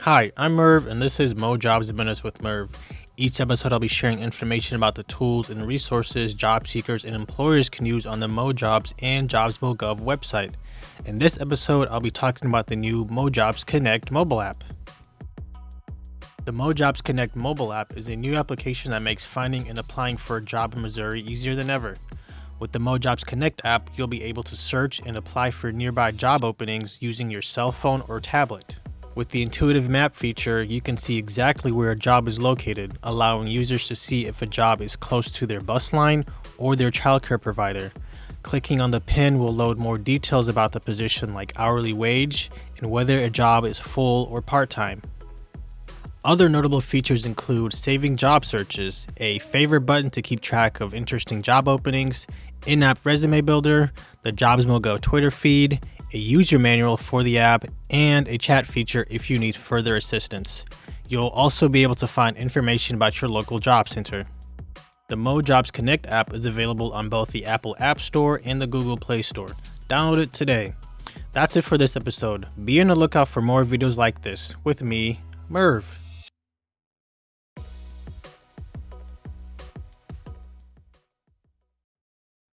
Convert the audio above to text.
Hi, I'm Merv, and this is Mo Jobs and Minutes with Merv. Each episode, I'll be sharing information about the tools and resources job seekers and employers can use on the MoJobs and JobsMoGov website. In this episode, I'll be talking about the new MoJobs Connect mobile app. The MoJobs Connect mobile app is a new application that makes finding and applying for a job in Missouri easier than ever. With the MoJobs Connect app, you'll be able to search and apply for nearby job openings using your cell phone or tablet. With the intuitive map feature, you can see exactly where a job is located, allowing users to see if a job is close to their bus line or their childcare provider. Clicking on the pin will load more details about the position like hourly wage and whether a job is full or part-time. Other notable features include saving job searches, a favorite button to keep track of interesting job openings, in-app resume builder, the JobsMoGo Twitter feed, a user manual for the app, and a chat feature if you need further assistance. You'll also be able to find information about your local job center. The Mo Jobs Connect app is available on both the Apple App Store and the Google Play Store. Download it today. That's it for this episode. Be on the lookout for more videos like this with me, Merv.